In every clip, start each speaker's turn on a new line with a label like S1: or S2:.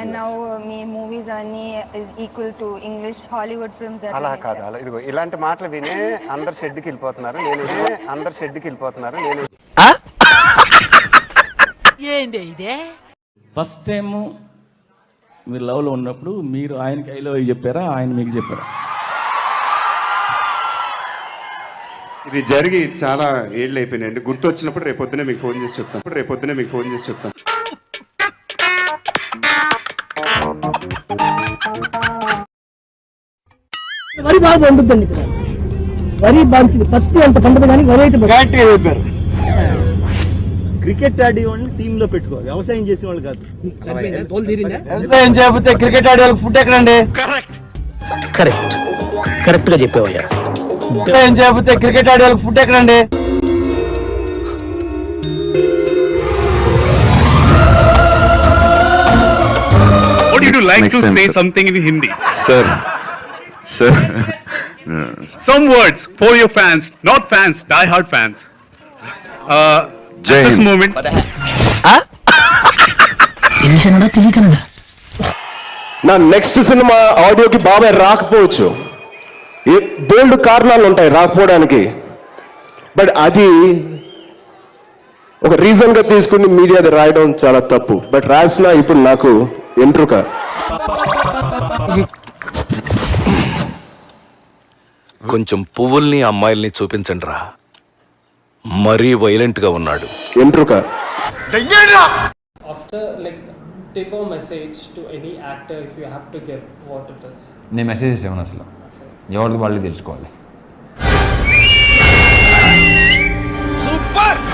S1: And now uh, మీ movies అన్ని is equal to English Hollywood films that
S2: అలా. కాదు. అలా ఇదిగో ఇలాంటి మాటలు వినే అందరు షెడ్కి వెళ్ళిపోతున్నారు. నేను అందరు షెడ్కి వెళ్ళిపోతున్నారు. నేను
S3: ఫస్ట్ టైం మీరు లవ్లో ఉన్నప్పుడు మీరు ఆయనకి ఐ లవ్ చెప్పారా? ఆయన మీకు చెప్పారా?
S4: ఇది జరిగి చాలా ఏళ్ళు అయిపోయినాయండి. గుర్తు వచ్చినప్పుడు రేపు పొద్దునే మీకు ఫోన్ చేసి చెప్తాను రేపు పొద్దునే మీకు ఫోన్ చేసి చెప్తాను
S5: వరి బాగా పండుద్దండి ఇక్కడ. వరి బాగా పత్తి అంత పండుగ కానీ వరి అయితే
S6: కరెక్ట్గా చెప్పారు. క్రికెట్ ఆడే వాళ్ళని టీమ్లో పెట్టుకోవాలి. వ్యవసాయం చేసే వాళ్ళు కాదు. వ్యవసాయం చేయకపోతే క్రికెట్ ఆడే వాళ్ళకి ఫుడ్ ఎక్కడండి?
S7: కరెక్ట్ కరెక్ట్గా చెప్పావయ్యా.
S6: వ్యవసాయం చేయకపోతే క్రికెట్ ఆడే వాళ్ళకి ఫుడ్ ఎక్కడండి?
S8: Like
S4: Next
S8: to
S4: time,
S8: say
S4: sir.
S8: something in Hindi?
S4: Sir sir
S8: Some words for your fans, not fans, die-hard fans. Uh,
S4: Jai
S8: at this moment,
S7: తెలిసినడా తెలియకనడా
S9: నా నెక్స్ట్ సినిమా ఆడియోకి బాబాయ్ రాకపోవచ్చు. ఏ- బోల్డ్ కారణాలు ఉంటాయి రాకపోవడానికి. బట్ అది ఒక రీజన్గా తీసుకుని మీడియా అది రాయడం చాలా తప్పు. బట్ రాసిన ఇప్పుడు నాకు ఎంట్రుక.
S7: కొంచెం పువ్వుల్ని అమ్మాయిల్ని చూపించండి రా మరీ వైలెంట్గా ఉన్నాడు.
S9: ఎంట్రుక.
S6: నేను మెసేజెస్ ఏమన్నా అసలు. ఎవరిది వాళ్ళు తెలుసుకోవాలి.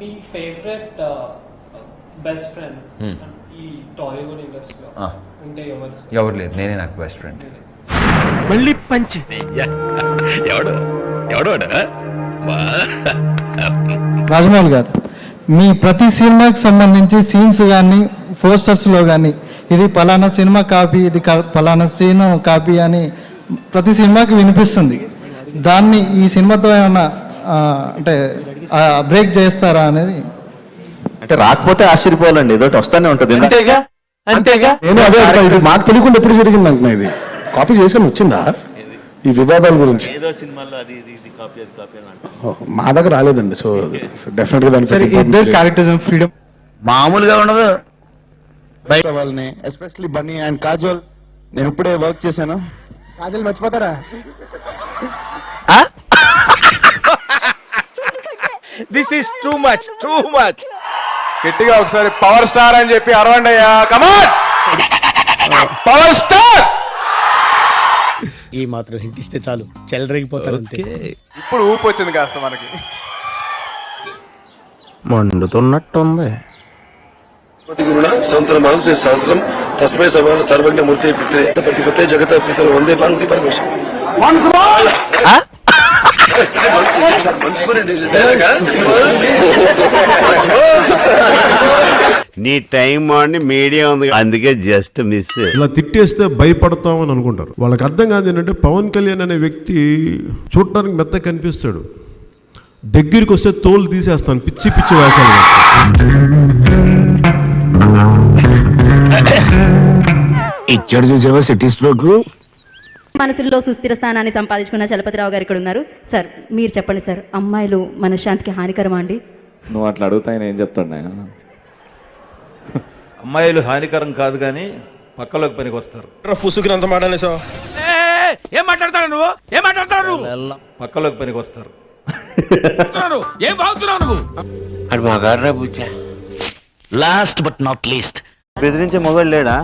S5: మీ ఫేవరెట్ బెస్ట్ ఫ్రెండ్ ఎవరు
S6: ఎవరు లేరు. నేనే నాకు బెస్ట్ ఫ్రెండ్
S5: మళ్ళీ పంచి.
S7: ఎవడు? ఎవడు
S5: రాజమౌళి గారు మీ ప్రతి సినిమాకి సంబంధించి సీన్స్ కానీ పోస్టర్స్లో కానీ ఇది పలానా సినిమా కాపీ ఇది క- పలానా సీన్ కాపీ అని ప్రతి సినిమాకి వినిపిస్తుంది. దాన్ని ఈ సినిమాతో ఏమన్నా ఆ, అంటే బ్రేక్ చేస్తారా అనేది
S6: అంటే రాకపోతే ఆశ్చర్యపోవాలండి ఏదో వస్తానే ఉంటుంది. అంతేగా? అంతేగా?
S9: నేను అదే ఇది మాకు తెలియకుండా ఎప్పుడు జరిగింది అంటున్నా ఇది. కాపీ చేసుకొని వచ్చిందా? ఈ వివాదాల గురించి.
S6: ఏదో సినిమాలో అది ఇది ఇది కాపీ అది కాపీ అని
S9: ఓ, మా దగ్గర రాలేదండి సో డెఫినెట్గా
S5: ఇద్దరు క్యారెక్టర్ ఫ్రీడమ్
S6: మామూలుగా ఉండదు.
S9: వాళ్ళని ఎస్పెషల్లీ బన్నీ అండ్ కాజోల్ నేను ఇప్పుడే వర్క్ చేశాను. Kajal మర్చిపోతారా?
S6: This is too much too much
S9: గట్టిగా ఒకసారి పవర్ స్టార్ అని చెప్పి అరవండి అయ్యా. కమాన్ పవర్ స్టార్
S7: ఈ మాత్రం హింట్ ఇస్తే చాలు. చెలరేగిపోతారు అంతే.
S9: ఇప్పుడు ఊపు వచ్చింది కాస్త మనకి.
S7: మండుతున్నట్టుంది.
S9: సంతరమానం సహస్రం తస్మై సమాన సర్వజ్ఞ మూర్తి పిత్రే పతిపతే జగత పితరు వందే పార్వతి పరమేశ్వర
S4: నీ టైం అని మీడియా ఉంది. అందుకే జస్ట్ మిస్
S8: ఇలా తిట్టేస్తే భయపడతాం అని అనుకుంటారు. వాళ్ళకి అర్థం కాదు ఏంటంటే పవన్ కళ్యాణ్ అనే వ్యక్తి చూడటానికి మెత్త కనిపిస్తాడు. దగ్గరికి వస్తే తోలు తీసేస్తాను పిచ్చి పిచ్చి వేషాలు
S7: ఇచ్చాడు చూసావా సిటీ స్ట్రోక్?
S1: మనసుల్లో సుస్థిర స్థానాన్ని సంపాదించుకున్న చలపతిరావు గారు ఇక్కడ ఉన్నారు. సార్ మీరు చెప్పండి సార్ అమ్మాయిలు మనశ్శాంతికి హానికరమా అండి?
S6: నువ్వు అట్లా అడుగుతా ఆయన ఏం చెప్తాడు అమ్మాయిలు హానికరం కాదు కానీ పక్కలోకి పనికి వస్తారు.
S9: పుసుకునంత మాడనేసా
S7: ఏం మాట్లాడతాడు నువ్వు? ఏం మాట్లాడతాడు నువ్వు?
S6: పక్కలోకి పనికి వస్తారు.
S7: ఏం బాగుతున్నావు నువ్వు?
S4: అది మా గారు
S7: లాస్ట్ బట్ నాట్ లీస్ట్
S6: బెదిరించే మొబైల్ లేడా?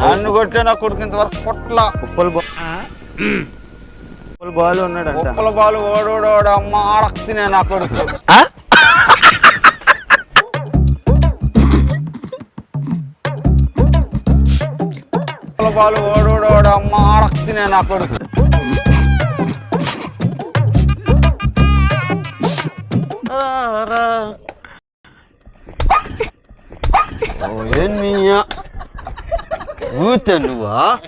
S4: నన్ను కొట్టే నా కొడుకు ఇంతవరకు కొట్ల.
S6: ఉప్పల్ బాల్ ఉన్నాడంట.
S4: ఉప్పల బాలు ఓడోడోడు అమ్మ ఆడక్తినే నా కొడుకు. ఉప్పల బాలు ఓడోడోడు అమ్మ ఆడక్తినే నా కొడుకు. ఊతే నువ్వా?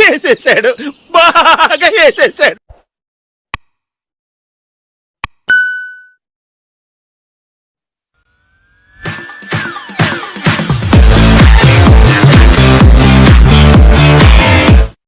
S7: వేసేసాడు బాగా వేసేసాడు